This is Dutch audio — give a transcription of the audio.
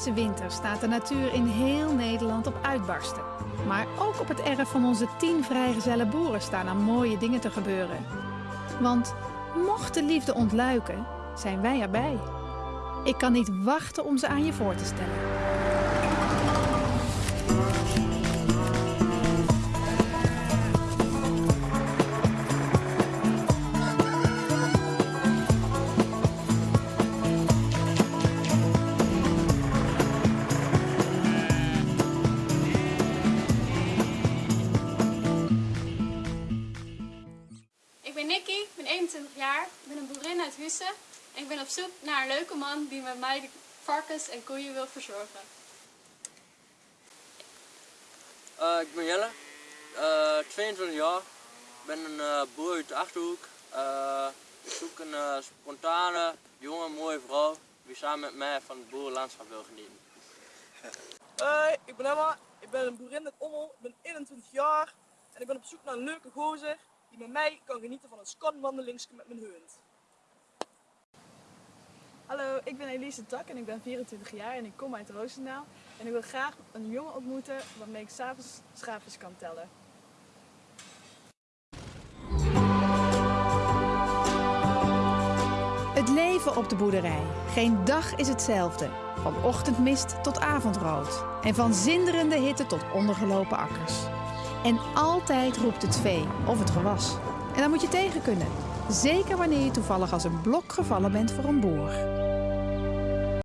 deze winter staat de natuur in heel Nederland op uitbarsten. Maar ook op het erf van onze tien vrijgezelle boeren staan er mooie dingen te gebeuren. Want mocht de liefde ontluiken, zijn wij erbij. Ik kan niet wachten om ze aan je voor te stellen. Ben Nicky, ik ben 21 jaar, ik ben een boerin uit Hussen en ik ben op zoek naar een leuke man die met mij de varkens en koeien wil verzorgen. Eh, ik ben Jelle, eh, 22 jaar. Ik ben een eh, boer uit de Achterhoek. Eh, ik zoek een eh, spontane, jonge, mooie vrouw die samen met mij van het boerenlandschap wil genieten. Hoi, ik ben Emma. Ik ben een boerin uit Ommel. Ik ben 21 jaar en ik ben op zoek naar een leuke gozer die met mij kan genieten van een scanwandelingske met mijn hond. Hallo, ik ben Elise Tak en ik ben 24 jaar en ik kom uit Roosendaal. En ik wil graag een jongen ontmoeten waarmee ik s'avonds schaapjes kan tellen. Het leven op de boerderij. Geen dag is hetzelfde. Van ochtendmist tot avondrood. En van zinderende hitte tot ondergelopen akkers. En altijd roept het vee of het gewas. En daar moet je tegen kunnen. Zeker wanneer je toevallig als een blok gevallen bent voor een boer.